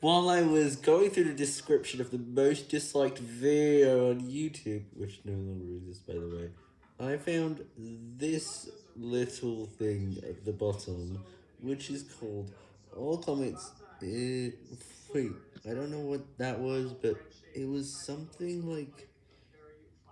While I was going through the description of the most disliked video on YouTube, which no longer exists by the way, I found this little thing at the bottom, which is called all comments, uh, wait, I don't know what that was, but it was something like